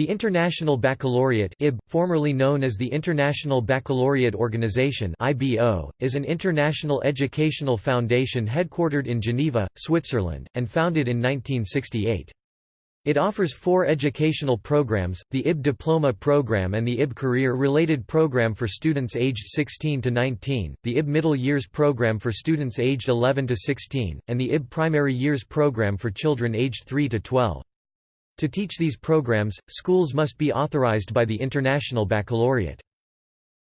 The International Baccalaureate IB, formerly known as the International Baccalaureate Organization IBO, is an international educational foundation headquartered in Geneva, Switzerland, and founded in 1968. It offers four educational programs, the IB Diploma Program and the IB Career-Related Program for students aged 16 to 19, the IB Middle Years Program for students aged 11 to 16, and the IB Primary Years Program for children aged 3 to 12. To teach these programs, schools must be authorized by the International Baccalaureate.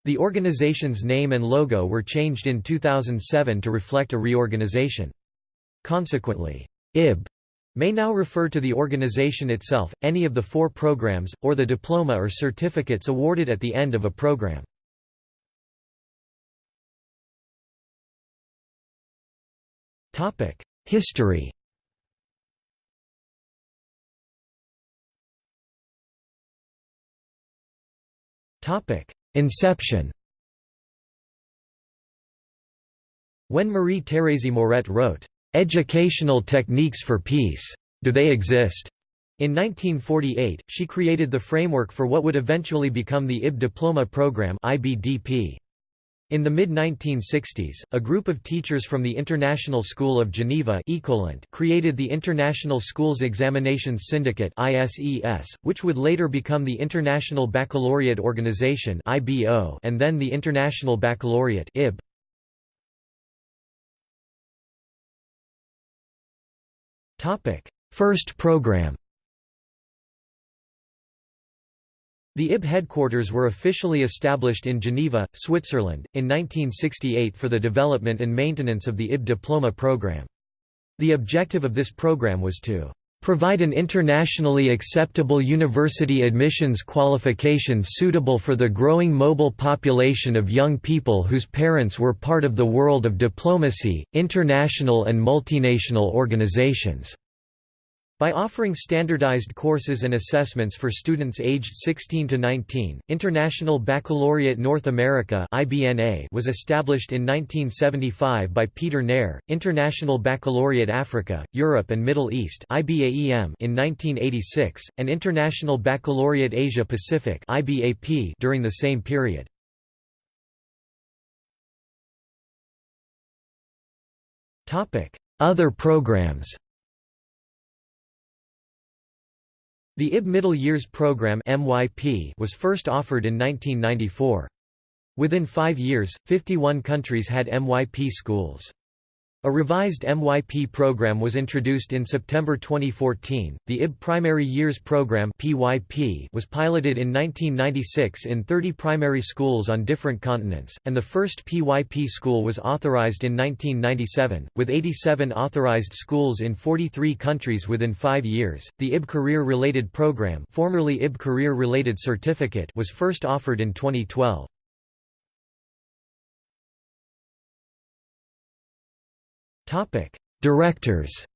The organization's name and logo were changed in 2007 to reflect a reorganization. Consequently, IB may now refer to the organization itself, any of the four programs, or the diploma or certificates awarded at the end of a program. History Inception When Marie-Thérèse Maurette wrote, "'Educational Techniques for Peace. Do They Exist?' In 1948, she created the framework for what would eventually become the IB Diploma Program IBDP. In the mid-1960s, a group of teachers from the International School of Geneva created the International Schools Examinations Syndicate which would later become the International Baccalaureate Organization and then the International Baccalaureate First program The IB headquarters were officially established in Geneva, Switzerland, in 1968 for the development and maintenance of the IB diploma program. The objective of this program was to provide an internationally acceptable university admissions qualification suitable for the growing mobile population of young people whose parents were part of the world of diplomacy, international and multinational organizations. By offering standardized courses and assessments for students aged 16 to 19, International Baccalaureate North America (IBNA) was established in 1975 by Peter Nair, International Baccalaureate Africa, Europe and Middle East (IBAEM) in 1986, and International Baccalaureate Asia Pacific (IBAP) during the same period. Topic: Other programs The IB Middle Years Program was first offered in 1994. Within five years, 51 countries had MYP schools. A revised MYP program was introduced in September 2014. The IB Primary Years Program (PYP) was piloted in 1996 in 30 primary schools on different continents, and the first PYP school was authorized in 1997, with 87 authorized schools in 43 countries within 5 years. The IB Career-Related Program, formerly IB Career-Related Certificate, was first offered in 2012. Topic: Directors.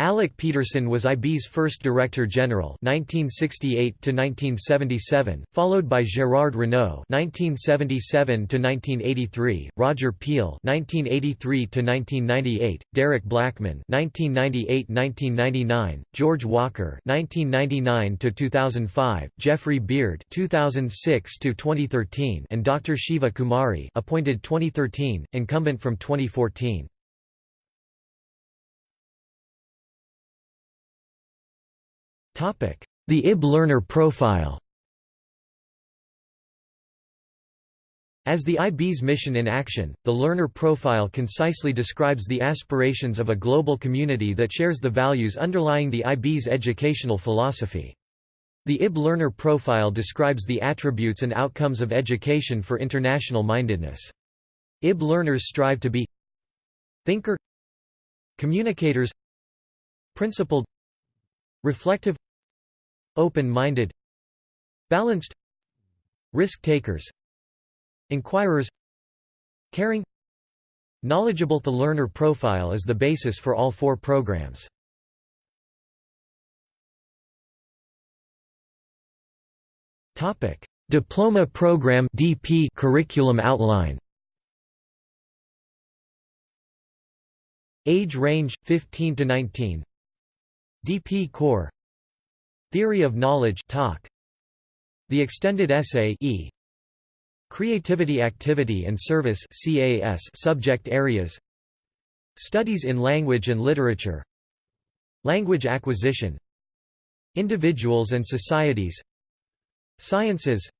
Alec Peterson was IB's first Director General 1968–1977, followed by Gérard Renaud 1977–1983, Roger Peel 1983–1998, Derek Blackman 1998–1999, George Walker 1999–2005, Jeffrey Beard 2006–2013 and Dr. Siva Kumari appointed 2013, incumbent from 2014. The IB learner profile As the IB's mission in action, the learner profile concisely describes the aspirations of a global community that shares the values underlying the IB's educational philosophy. The IB learner profile describes the attributes and outcomes of education for international mindedness. IB learners strive to be thinker communicators principled reflective Open-minded Balanced Risk-takers Inquirers Caring Knowledgeable. The learner profile is the basis for all four programs. Topic: Diploma Program DP curriculum outline. Age range 15 to 19 DP Core Theory of Knowledge talk. The Extended Essay e. Creativity Activity and Service CAS subject areas. Studies in Language and Literature. Language Acquisition. Individuals and Societies. Sciences.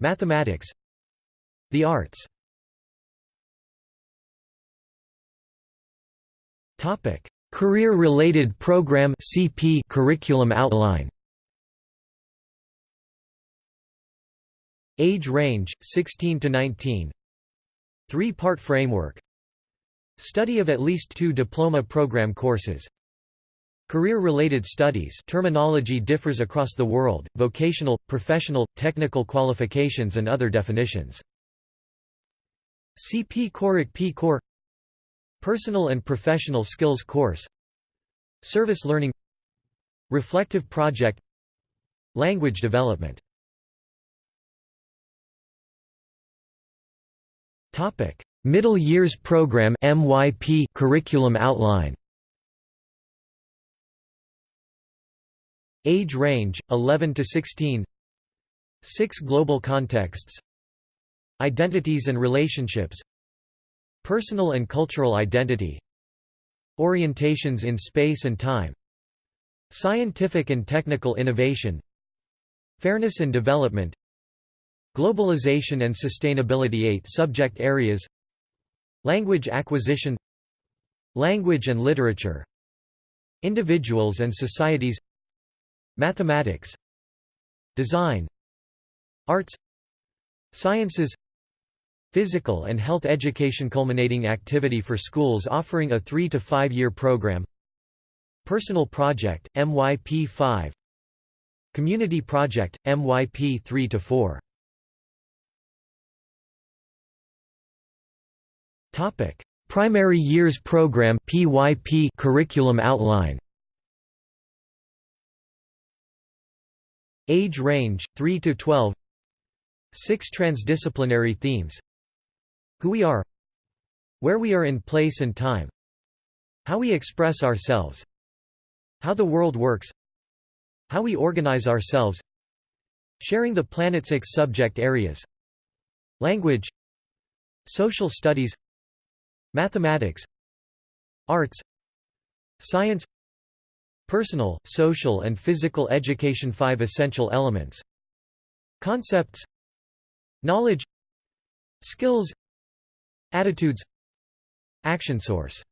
Mathematics. The Arts. Topic Career-related program CP curriculum outline. Age range 16 to 19 Three-part framework. Study of at least two diploma program courses. Career-related studies terminology differs across the world, vocational, professional, technical qualifications and other definitions. CP Coric P Core Personal and Professional Skills Course Service Learning Reflective Project Language Development Topic: Middle Years Program (MYP) curriculum outline. Age range 11 to 16. 6 global contexts. Identities and relationships. Personal and cultural identity Orientations in space and time Scientific and technical innovation Fairness and development Globalization and sustainability 8 subject areas Language acquisition Language and literature Individuals and societies Mathematics Design Arts Sciences Physical and health education culminating activity for schools offering a 3 to 5 year program. Personal Project, MYP 5 Community Project, MYP 3 to 4 Topic: Primary Years Program (PYP) curriculum outline. Age range 3 to 12. 6 transdisciplinary themes who we are Where we are in place and time How we express ourselves How the world works How we organize ourselves Sharing the planet's six subject areas Language Social studies Mathematics Arts Science Personal, social and physical education Five essential elements Concepts Knowledge Skills Attitudes Action source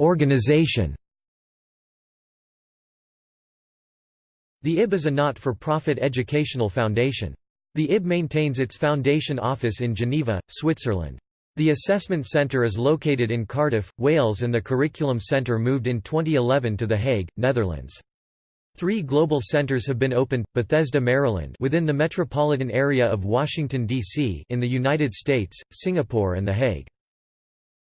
Organization The IB is a not-for-profit educational foundation. The IB maintains its foundation office in Geneva, Switzerland. The Assessment Centre is located in Cardiff, Wales and the Curriculum Centre moved in 2011 to The Hague, Netherlands. Three global centers have been opened: Bethesda, Maryland, within the metropolitan area of Washington D.C., in the United States, Singapore, and The Hague.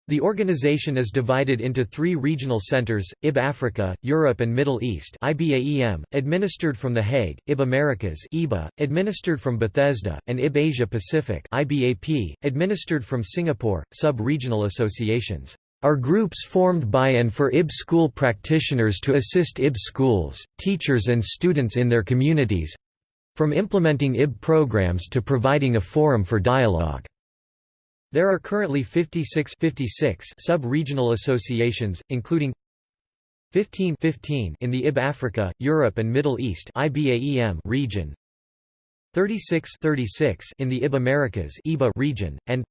The organization is divided into three regional centers, IB Africa, Europe and Middle East IBAEM, administered from The Hague, IB Americas IBA, administered from Bethesda, and IB Asia Pacific IBAP, administered from Singapore, sub-regional associations are groups formed by and for IB school practitioners to assist IB schools, teachers and students in their communities—from implementing IB programs to providing a forum for dialogue. There are currently 56, 56 sub-regional associations, including 15, 15 in the IB Africa, Europe and Middle East region, 36, 36 in the IB Americas region, and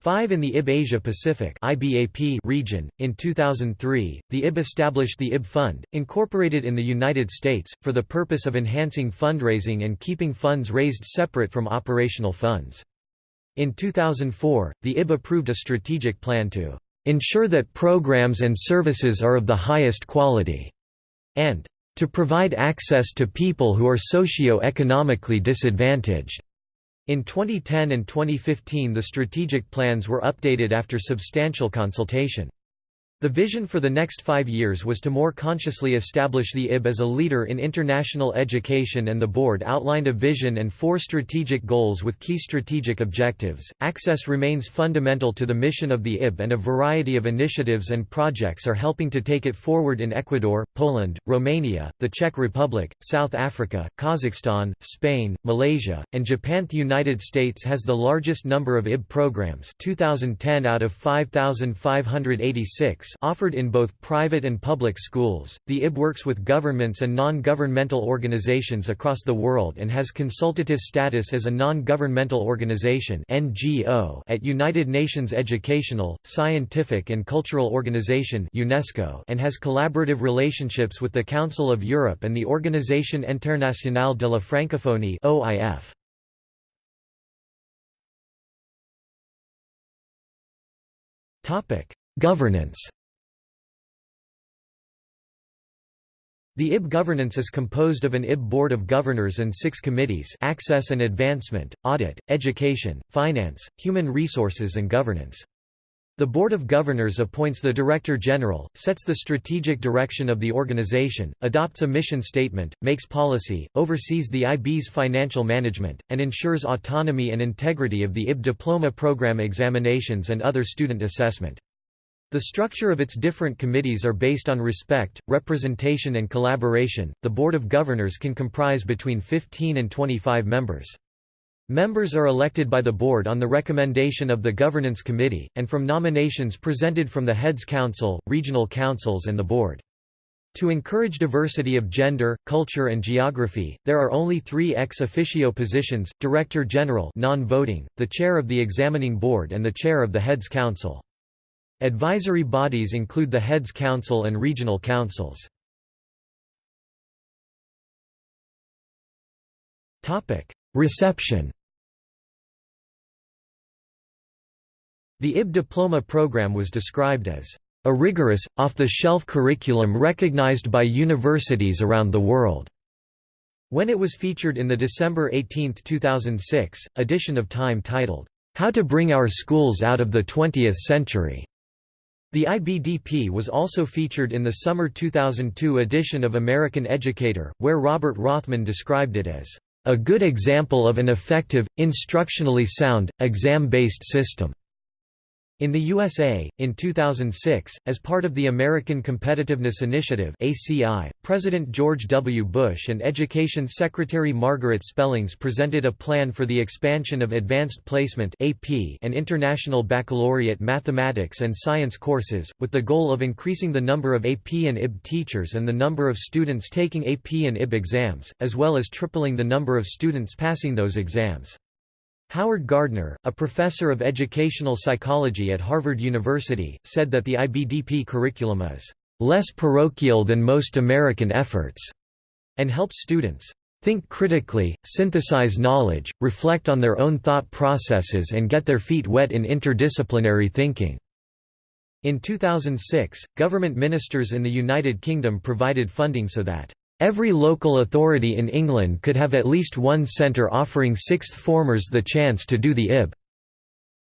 5 in the IB Asia Pacific IBAP region. In 2003, the IB established the IB Fund, incorporated in the United States, for the purpose of enhancing fundraising and keeping funds raised separate from operational funds. In 2004, the IB approved a strategic plan to ensure that programs and services are of the highest quality, and to provide access to people who are socio-economically disadvantaged. In 2010 and 2015 the strategic plans were updated after substantial consultation. The vision for the next five years was to more consciously establish the IB as a leader in international education and the board outlined a vision and four strategic goals with key strategic objectives. Access remains fundamental to the mission of the IB and a variety of initiatives and projects are helping to take it forward in Ecuador, Poland, Romania, the Czech Republic, South Africa, Kazakhstan, Spain, Malaysia, and Japan. The United States has the largest number of IB programs 2010 out of 5,586 offered in both private and public schools. The IB works with governments and non-governmental organizations across the world and has consultative status as a non-governmental organization (NGO) at United Nations Educational, Scientific and Cultural Organization (UNESCO) and has collaborative relationships with the Council of Europe and the Organisation Internationale de la Francophonie (OIF). Topic: Governance The IB governance is composed of an IB Board of Governors and six committees Access and Advancement, Audit, Education, Finance, Human Resources and Governance. The Board of Governors appoints the Director General, sets the strategic direction of the organization, adopts a mission statement, makes policy, oversees the IB's financial management, and ensures autonomy and integrity of the IB diploma program examinations and other student assessment. The structure of its different committees are based on respect, representation and collaboration. The Board of Governors can comprise between 15 and 25 members. Members are elected by the board on the recommendation of the Governance Committee, and from nominations presented from the Heads Council, regional councils and the board. To encourage diversity of gender, culture and geography, there are only three ex officio positions, Director General non-voting, the Chair of the Examining Board and the Chair of the Heads Council. Advisory bodies include the Heads Council and regional councils. Reception The IB diploma program was described as a rigorous, off-the-shelf curriculum recognized by universities around the world. When it was featured in the December 18, 2006, edition of Time titled, How to Bring Our Schools Out of the Twentieth Century, the IBDP was also featured in the summer 2002 edition of American Educator, where Robert Rothman described it as, "...a good example of an effective, instructionally sound, exam-based system." In the USA, in 2006, as part of the American Competitiveness Initiative (ACI), President George W. Bush and Education Secretary Margaret Spellings presented a plan for the expansion of Advanced Placement (AP) and International Baccalaureate Mathematics and Science courses, with the goal of increasing the number of AP and IB teachers and the number of students taking AP and IB exams, as well as tripling the number of students passing those exams. Howard Gardner, a professor of educational psychology at Harvard University, said that the IBDP curriculum is less parochial than most American efforts, and helps students think critically, synthesize knowledge, reflect on their own thought processes and get their feet wet in interdisciplinary thinking. In 2006, government ministers in the United Kingdom provided funding so that Every local authority in England could have at least one centre offering sixth formers the chance to do the IB.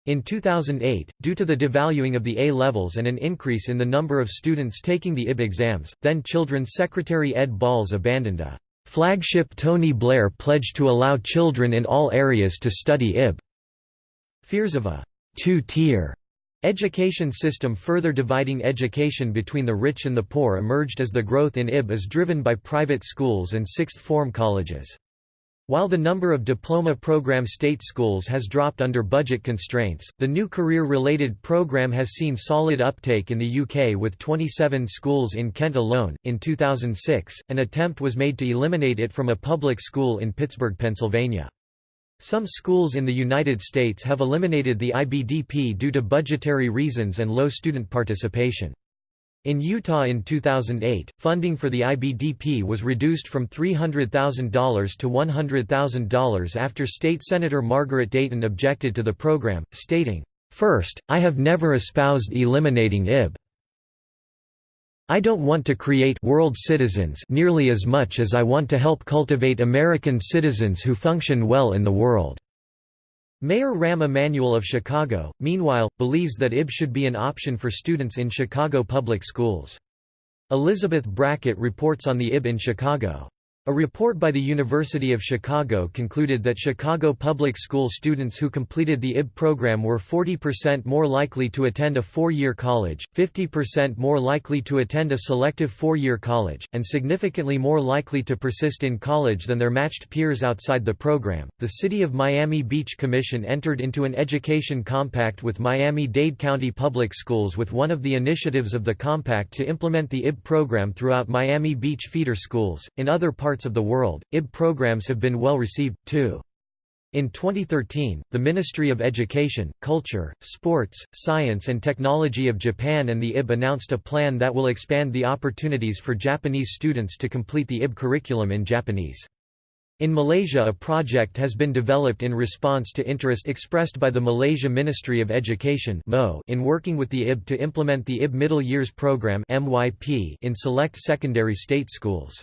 In 2008, due to the devaluing of the A-levels and an increase in the number of students taking the IB exams, then Children's Secretary Ed Balls abandoned a flagship Tony Blair pledge to allow children in all areas to study IB. Fears of a two-tier Education system further dividing education between the rich and the poor emerged as the growth in IB is driven by private schools and sixth form colleges. While the number of diploma program state schools has dropped under budget constraints, the new career-related program has seen solid uptake in the UK with 27 schools in Kent alone. In 2006, an attempt was made to eliminate it from a public school in Pittsburgh, Pennsylvania. Some schools in the United States have eliminated the IBDP due to budgetary reasons and low student participation. In Utah in 2008, funding for the IBDP was reduced from $300,000 to $100,000 after State Senator Margaret Dayton objected to the program, stating, First, I have never espoused eliminating IB. I don't want to create world citizens nearly as much as I want to help cultivate American citizens who function well in the world. Mayor Rahm Emanuel of Chicago, meanwhile, believes that IB should be an option for students in Chicago public schools. Elizabeth Brackett reports on the IB in Chicago. A report by the University of Chicago concluded that Chicago public school students who completed the IB program were 40% more likely to attend a four-year college, 50% more likely to attend a selective four-year college, and significantly more likely to persist in college than their matched peers outside the program. The City of Miami Beach Commission entered into an education compact with Miami-Dade County Public Schools with one of the initiatives of the compact to implement the IB program throughout Miami Beach feeder schools. In other parts parts of the world, IB programs have been well received, too. In 2013, the Ministry of Education, Culture, Sports, Science and Technology of Japan and the IB announced a plan that will expand the opportunities for Japanese students to complete the IB curriculum in Japanese. In Malaysia a project has been developed in response to interest expressed by the Malaysia Ministry of Education in working with the IB to implement the IB Middle Years Program in select secondary state schools.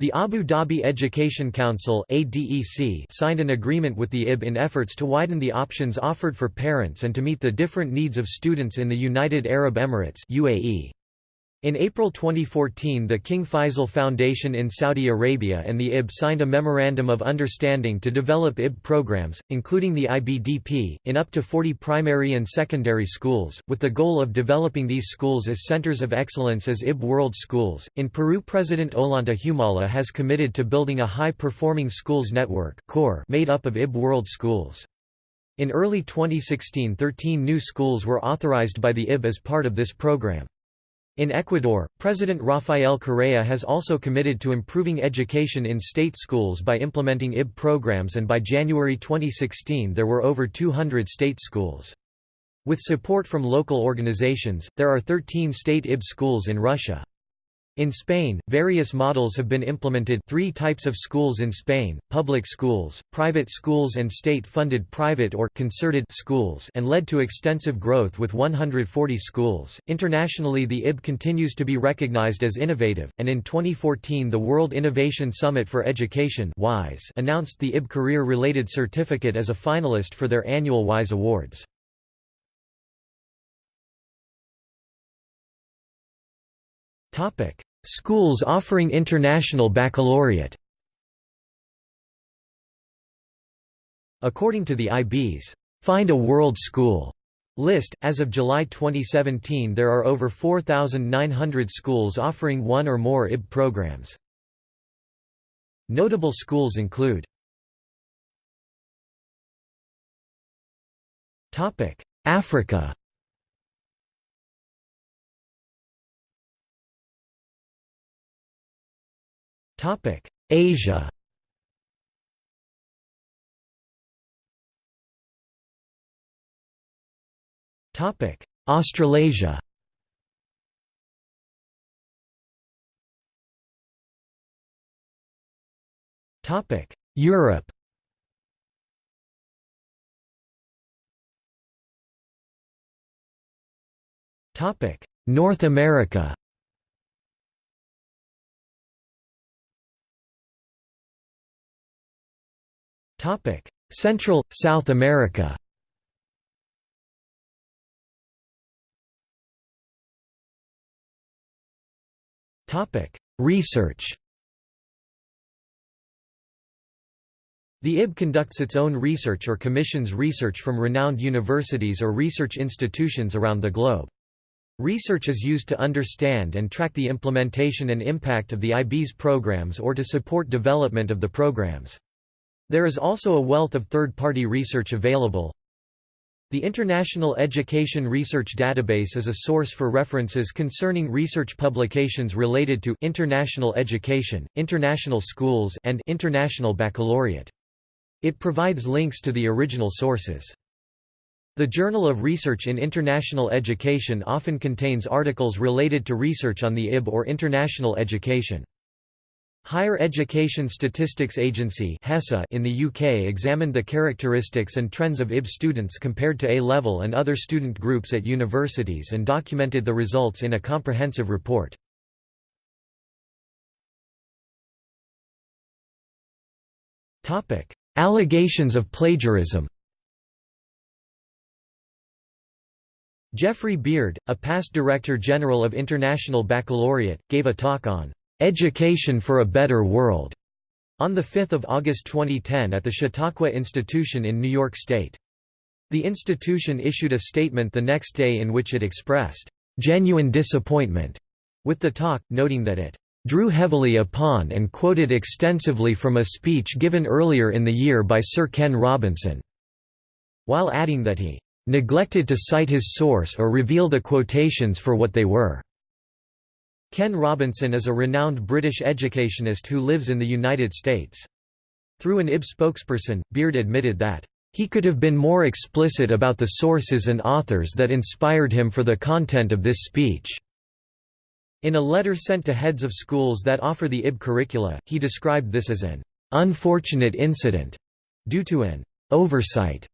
The Abu Dhabi Education Council signed an agreement with the IB in efforts to widen the options offered for parents and to meet the different needs of students in the United Arab Emirates UAE. In April 2014 the King Faisal Foundation in Saudi Arabia and the IB signed a Memorandum of Understanding to develop IB programs, including the IBDP, in up to 40 primary and secondary schools, with the goal of developing these schools as centers of excellence as IB World Schools. In Peru President Ollanta Humala has committed to building a high-performing schools network made up of IB World Schools. In early 2016 13 new schools were authorized by the IB as part of this program. In Ecuador, President Rafael Correa has also committed to improving education in state schools by implementing IB programs and by January 2016 there were over 200 state schools. With support from local organizations, there are 13 state IB schools in Russia. In Spain, various models have been implemented three types of schools in Spain, public schools, private schools and state-funded private or concerted schools and led to extensive growth with 140 schools. Internationally the IB continues to be recognized as innovative, and in 2014 the World Innovation Summit for Education WISE announced the IB Career-Related Certificate as a finalist for their annual WISE Awards. Topic: Schools offering international baccalaureate. According to the IB's Find a World School list, as of July 2017 there are over 4,900 schools offering one or more IB programs. Notable schools include Africa Topic: Asia. Topic: Australasia. Topic: Europe. Topic: North America. Central, South America Research The IB conducts its own research or commissions research from renowned universities or research institutions around the globe. Research is used to understand and track the implementation and impact of the IB's programs or to support development of the programs. There is also a wealth of third-party research available. The International Education Research Database is a source for references concerning research publications related to international education, international schools and international baccalaureate. It provides links to the original sources. The Journal of Research in International Education often contains articles related to research on the IB or international education. Higher Education Statistics Agency in the UK examined the characteristics and trends of IB students compared to A-level and other student groups at universities and documented the results in a comprehensive report. Allegations of plagiarism Jeffrey Beard, a past Director General of International Baccalaureate, gave a talk on "'Education for a Better World' on 5 August 2010 at the Chautauqua Institution in New York State. The institution issued a statement the next day in which it expressed "'genuine disappointment' with the talk, noting that it "'drew heavily upon and quoted extensively from a speech given earlier in the year by Sir Ken Robinson", while adding that he neglected to cite his source or reveal the quotations for what they were. Ken Robinson is a renowned British educationist who lives in the United States. Through an IB spokesperson, Beard admitted that, "...he could have been more explicit about the sources and authors that inspired him for the content of this speech." In a letter sent to heads of schools that offer the IB curricula, he described this as an "...unfortunate incident," due to an "...oversight."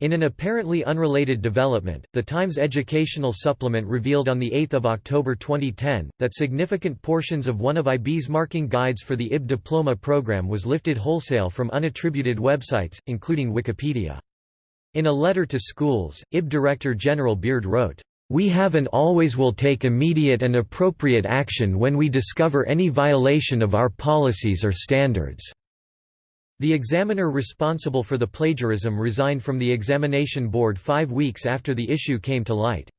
In an apparently unrelated development, the Times educational supplement revealed on 8 October 2010, that significant portions of one of IB's marking guides for the IB diploma program was lifted wholesale from unattributed websites, including Wikipedia. In a letter to schools, IB Director General Beard wrote, "...we have and always will take immediate and appropriate action when we discover any violation of our policies or standards." The examiner responsible for the plagiarism resigned from the examination board five weeks after the issue came to light.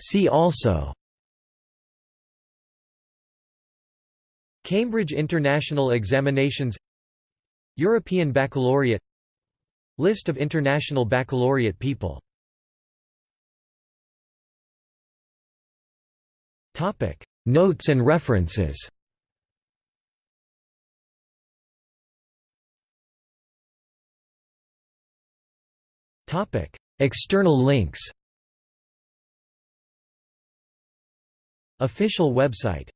See also Cambridge International Examinations European Baccalaureate List of International Baccalaureate people Notes and references. Topic. External links. Official website